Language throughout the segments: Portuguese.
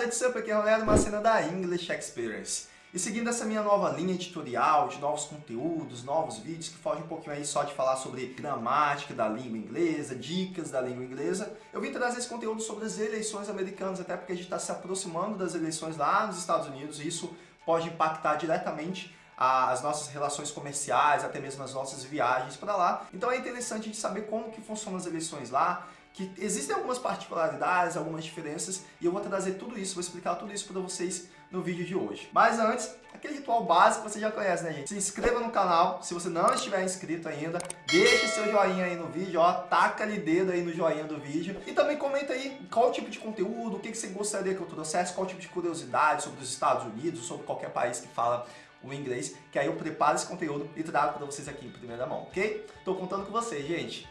what's up? Aqui é o Leandro Macena da English Experience. E seguindo essa minha nova linha editorial de novos conteúdos, novos vídeos que fogem um pouquinho aí só de falar sobre gramática da língua inglesa, dicas da língua inglesa, eu vim trazer esse conteúdo sobre as eleições americanas, até porque a gente está se aproximando das eleições lá nos Estados Unidos e isso pode impactar diretamente as nossas relações comerciais, até mesmo as nossas viagens para lá. Então é interessante a gente saber como que funcionam as eleições lá, que existem algumas particularidades, algumas diferenças, e eu vou trazer tudo isso, vou explicar tudo isso para vocês no vídeo de hoje. Mas antes, aquele ritual básico que você já conhece, né, gente? Se inscreva no canal, se você não estiver inscrito ainda, deixe seu joinha aí no vídeo, ó, taca ali dedo aí no joinha do vídeo, e também comenta aí qual tipo de conteúdo, o que você gostaria que eu trouxesse, qual tipo de curiosidade sobre os Estados Unidos, sobre qualquer país que fala o inglês, que aí eu preparo esse conteúdo e trago para vocês aqui em primeira mão, ok? Tô contando com vocês, gente.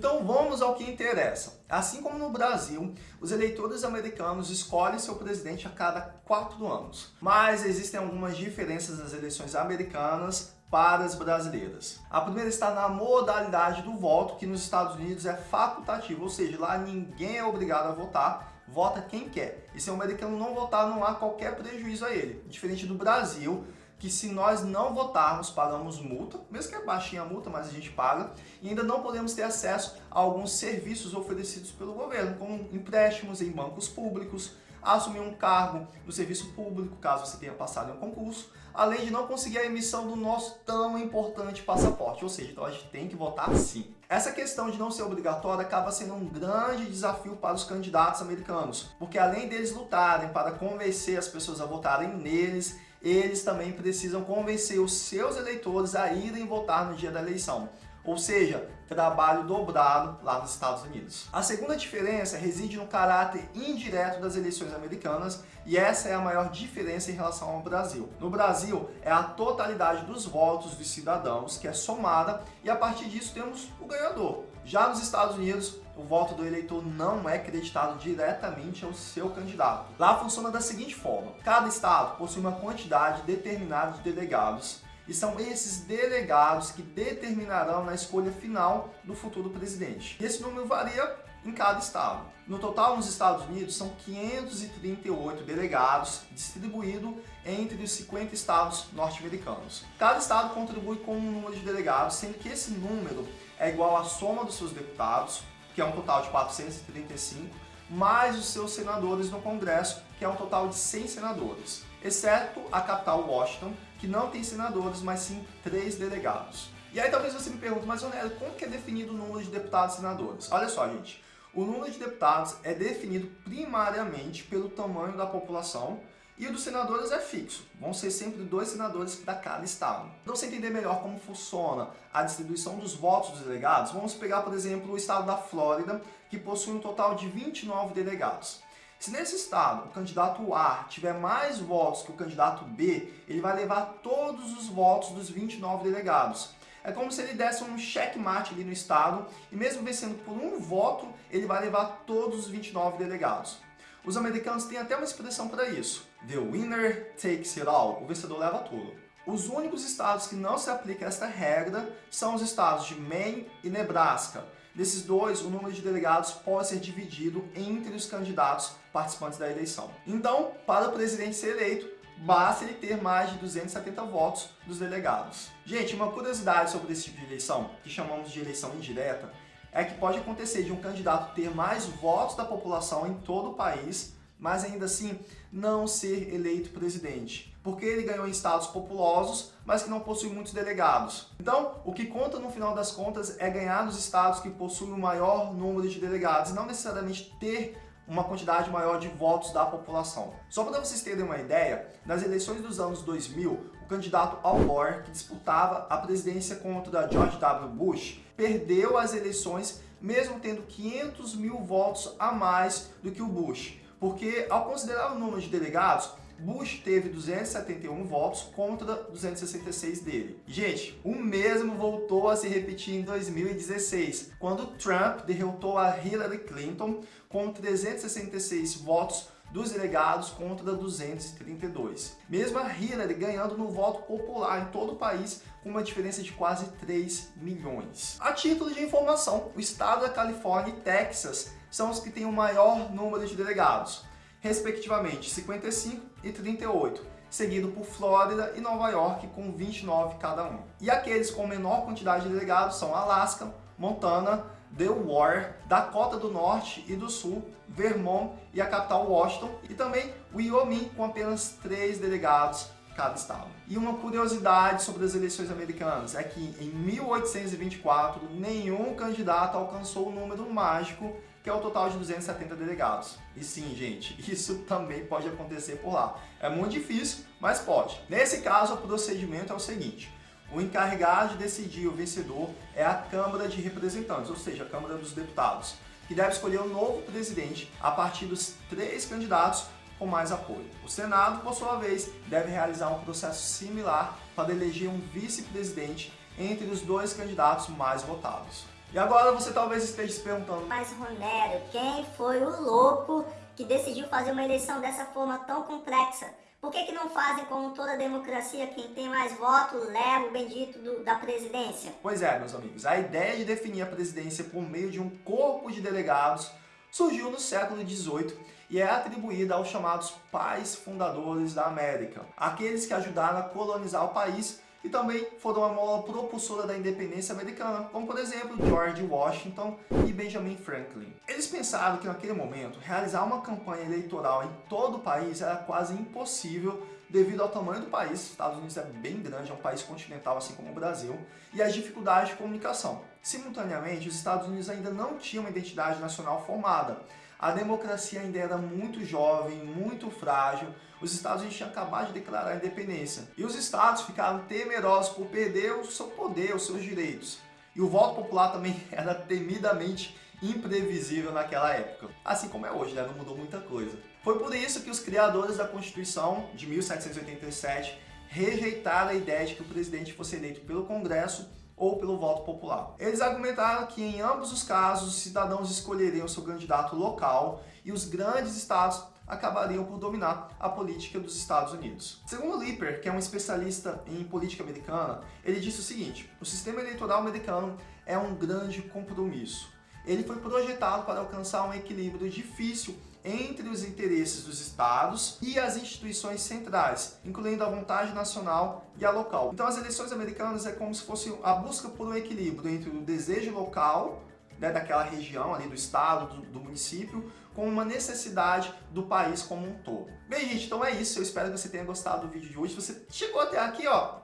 Então vamos ao que interessa. Assim como no Brasil, os eleitores americanos escolhem seu presidente a cada quatro anos. Mas existem algumas diferenças nas eleições americanas para as brasileiras. A primeira está na modalidade do voto, que nos Estados Unidos é facultativo, ou seja, lá ninguém é obrigado a votar, vota quem quer. E se o americano não votar, não há qualquer prejuízo a ele. Diferente do Brasil, que se nós não votarmos, pagamos multa, mesmo que é baixinha a multa, mas a gente paga, e ainda não podemos ter acesso a alguns serviços oferecidos pelo governo, como empréstimos em bancos públicos, assumir um cargo no serviço público, caso você tenha passado em um concurso, além de não conseguir a emissão do nosso tão importante passaporte, ou seja, então a gente tem que votar sim. Essa questão de não ser obrigatória acaba sendo um grande desafio para os candidatos americanos, porque além deles lutarem para convencer as pessoas a votarem neles, eles também precisam convencer os seus eleitores a irem votar no dia da eleição. Ou seja, trabalho dobrado lá nos Estados Unidos. A segunda diferença reside no caráter indireto das eleições americanas e essa é a maior diferença em relação ao Brasil. No Brasil, é a totalidade dos votos dos cidadãos que é somada e a partir disso temos o ganhador. Já nos Estados Unidos, o voto do eleitor não é creditado diretamente ao seu candidato. Lá funciona da seguinte forma, cada estado possui uma quantidade determinada de delegados e são esses delegados que determinarão na escolha final do futuro presidente. Esse número varia em cada estado. No total, nos Estados Unidos, são 538 delegados distribuídos entre os 50 estados norte-americanos. Cada estado contribui com um número de delegados, sendo que esse número é igual à soma dos seus deputados que é um total de 435, mais os seus senadores no Congresso, que é um total de 100 senadores, exceto a capital Washington, que não tem senadores, mas sim três delegados. E aí talvez você me pergunte, mas Onélio, como que é definido o número de deputados e senadores? Olha só, gente, o número de deputados é definido primariamente pelo tamanho da população e o dos senadores é fixo, vão ser sempre dois senadores para cada estado. Para você entender melhor como funciona a distribuição dos votos dos delegados, vamos pegar, por exemplo, o estado da Flórida, que possui um total de 29 delegados. Se nesse estado o candidato A tiver mais votos que o candidato B, ele vai levar todos os votos dos 29 delegados. É como se ele desse um checkmate ali no estado e mesmo vencendo por um voto, ele vai levar todos os 29 delegados. Os americanos têm até uma expressão para isso. The winner takes it all. O vencedor leva tudo. Os únicos estados que não se aplica esta regra são os estados de Maine e Nebraska. Desses dois, o número de delegados pode ser dividido entre os candidatos participantes da eleição. Então, para o presidente ser eleito, basta ele ter mais de 270 votos dos delegados. Gente, uma curiosidade sobre esse tipo de eleição, que chamamos de eleição indireta, é que pode acontecer de um candidato ter mais votos da população em todo o país, mas ainda assim não ser eleito presidente, porque ele ganhou em estados populosos, mas que não possui muitos delegados. Então, o que conta no final das contas é ganhar nos estados que possuem o maior número de delegados, não necessariamente ter uma quantidade maior de votos da população. Só para vocês terem uma ideia, nas eleições dos anos 2000, o candidato Al Gore, que disputava a presidência contra George W. Bush, perdeu as eleições mesmo tendo 500 mil votos a mais do que o Bush. Porque ao considerar o número de delegados, Bush teve 271 votos contra 266 dele. Gente, o mesmo voltou a se repetir em 2016, quando Trump derrotou a Hillary Clinton com 366 votos dos delegados contra 232. Mesmo a Hillary ganhando no voto popular em todo o país com uma diferença de quase 3 milhões. A título de informação, o estado da Califórnia e Texas são os que têm o maior número de delegados, respectivamente 55 e 38, seguido por Flórida e Nova York com 29 cada um. E aqueles com menor quantidade de delegados são Alaska, Montana, Delaware, Dakota do Norte e do Sul, Vermont e a capital Washington, e também Wyoming com apenas três delegados cada estado. E uma curiosidade sobre as eleições americanas é que em 1824 nenhum candidato alcançou o número mágico que é o total de 270 delegados. E sim, gente, isso também pode acontecer por lá. É muito difícil, mas pode. Nesse caso, o procedimento é o seguinte. O encarregado de decidir o vencedor é a Câmara de Representantes, ou seja, a Câmara dos Deputados, que deve escolher o um novo presidente a partir dos três candidatos com mais apoio. O Senado, por sua vez, deve realizar um processo similar para eleger um vice-presidente entre os dois candidatos mais votados. E agora você talvez esteja se perguntando... Mas Romero, quem foi o louco que decidiu fazer uma eleição dessa forma tão complexa? Por que, que não fazem como toda democracia, quem tem mais votos leva o bendito do, da presidência? Pois é, meus amigos, a ideia de definir a presidência por meio de um corpo de delegados surgiu no século XVIII e é atribuída aos chamados pais fundadores da América, aqueles que ajudaram a colonizar o país e também foram a mola propulsora da independência americana, como por exemplo George Washington e Benjamin Franklin. Eles pensaram que naquele momento realizar uma campanha eleitoral em todo o país era quase impossível devido ao tamanho do país, os Estados Unidos é bem grande, é um país continental assim como o Brasil, e as dificuldades de comunicação. Simultaneamente, os Estados Unidos ainda não tinham uma identidade nacional formada, a democracia ainda era muito jovem, muito frágil, os Estados Unidos tinham acabado de declarar a independência. E os estados ficaram temerosos por perder o seu poder, os seus direitos. E o voto popular também era temidamente imprevisível naquela época. Assim como é hoje, né? não mudou muita coisa. Foi por isso que os criadores da Constituição de 1787 rejeitaram a ideia de que o presidente fosse eleito pelo Congresso ou pelo voto popular. Eles argumentaram que em ambos os casos os cidadãos escolheriam seu candidato local e os grandes estados acabariam por dominar a política dos Estados Unidos. Segundo Lipper, que é um especialista em política americana, ele disse o seguinte, o sistema eleitoral americano é um grande compromisso. Ele foi projetado para alcançar um equilíbrio difícil entre os interesses dos estados e as instituições centrais, incluindo a vontade nacional e a local. Então as eleições americanas é como se fosse a busca por um equilíbrio entre o desejo local, né, daquela região ali do estado, do, do município, com uma necessidade do país como um todo. Bem, gente, então é isso. Eu espero que você tenha gostado do vídeo de hoje. Se você chegou até aqui, ó,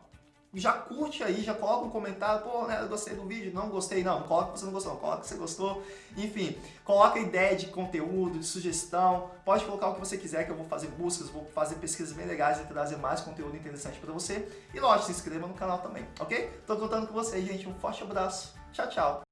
já curte aí, já coloca um comentário, pô, né, eu gostei do vídeo, não gostei, não, coloca que você não gostou, coloca que você gostou, enfim, coloca ideia de conteúdo, de sugestão, pode colocar o que você quiser que eu vou fazer buscas, vou fazer pesquisas bem legais e trazer mais conteúdo interessante para você, e lógico, se inscreva no canal também, ok? Tô contando com vocês, gente, um forte abraço, tchau, tchau!